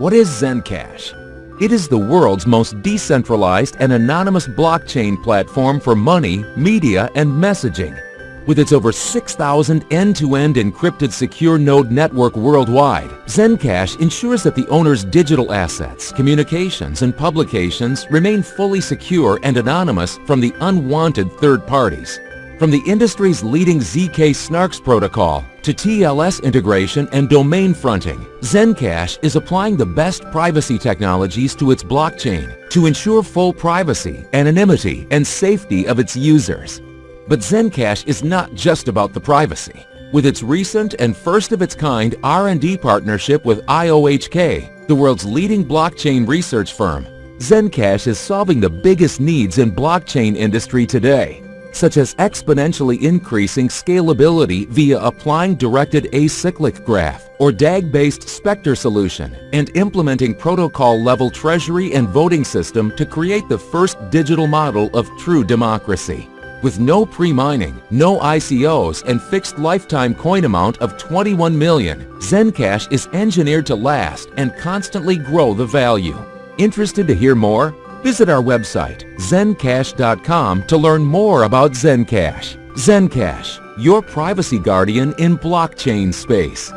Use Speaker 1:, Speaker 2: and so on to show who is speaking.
Speaker 1: What is Zencash? It is the world's most decentralized and anonymous blockchain platform for money, media, and messaging. With its over 6,000 end-to-end encrypted secure node network worldwide, Zencash ensures that the owner's digital assets, communications, and publications remain fully secure and anonymous from the unwanted third parties. From the industry's leading ZK SNARKs protocol to TLS integration and domain fronting, Zencash is applying the best privacy technologies to its blockchain to ensure full privacy, anonymity, and safety of its users. But Zencash is not just about the privacy. With its recent and first-of-its-kind R&D partnership with IOHK, the world's leading blockchain research firm, Zencash is solving the biggest needs in blockchain industry today such as exponentially increasing scalability via applying directed acyclic graph or DAG-based Spectre solution and implementing protocol-level treasury and voting system to create the first digital model of true democracy. With no pre-mining, no ICOs, and fixed lifetime coin amount of 21 million, Zencash is engineered to last and constantly grow the value. Interested to hear more? Visit our website, zencash.com to learn more about Zencash. Zencash, your privacy guardian in blockchain space.